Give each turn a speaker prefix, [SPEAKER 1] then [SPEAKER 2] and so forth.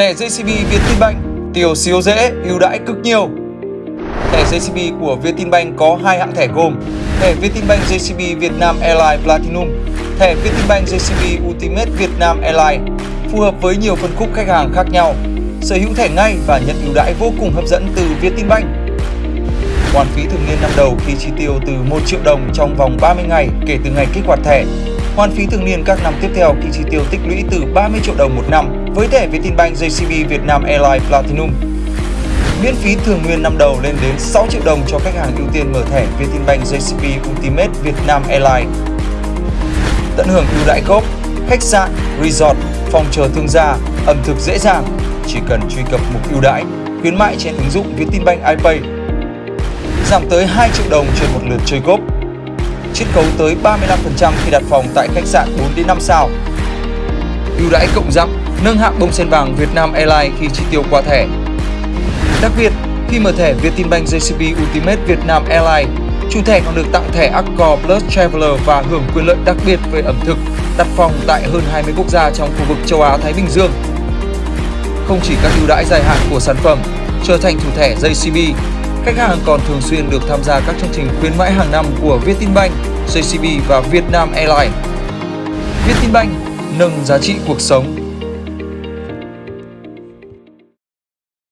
[SPEAKER 1] Thẻ JCB Vietinbank tiêu siêu dễ, ưu đãi cực nhiều. Thẻ JCB của Vietinbank có hai hạng thẻ gồm thẻ Vietinbank JCB Vietnam Airlines Platinum, thẻ Vietinbank JCB Ultimate Vietnam Airlines phù hợp với nhiều phân khúc khách hàng khác nhau. Sở hữu thẻ ngay và nhận ưu đãi vô cùng hấp dẫn từ Vietinbank. Hoàn phí thường niên năm đầu khi chi tiêu từ 1 triệu đồng trong vòng 30 ngày kể từ ngày kích hoạt thẻ. Hoàn phí thường niên các năm tiếp theo khi chi tiêu tích lũy từ 30 triệu đồng một năm với thẻ Vietinbank JCB Việt Nam Airlines Platinum. Miễn phí thường nguyên năm đầu lên đến 6 triệu đồng cho khách hàng ưu tiên mở thẻ Vietinbank JCB Ultimate Vietnam Airlines. Tận hưởng ưu đãi gốc, khách sạn, resort, phòng chờ thương gia, ẩm thực dễ dàng, chỉ cần truy cập mục ưu đãi, khuyến mại trên ứng dụng Vietinbank iPay. Giảm tới 2 triệu đồng trên một lượt chơi gốc, Chiết khấu tới 35% khi đặt phòng tại khách sạn 4 đến 5 sao. Ưu đãi cộng dặm, nâng hạng bông sen vàng Vietnam Airlines khi chi tiêu qua thẻ. Đặc biệt, khi mở thẻ Vietinbank JCB Ultimate Vietnam Airlines, chủ thẻ còn được tặng thẻ Accor Plus Traveler và hưởng quyền lợi đặc biệt về ẩm thực, đặt phòng tại hơn 20 quốc gia trong khu vực châu Á Thái Bình Dương. Không chỉ các ưu đãi dài hạn của sản phẩm, trở thành chủ thẻ JCB, khách hàng còn thường xuyên được tham gia các chương trình khuyến mãi hàng năm của Vietinbank, JCB và Vietnam Airlines. Vietinbank nâng giá trị cuộc sống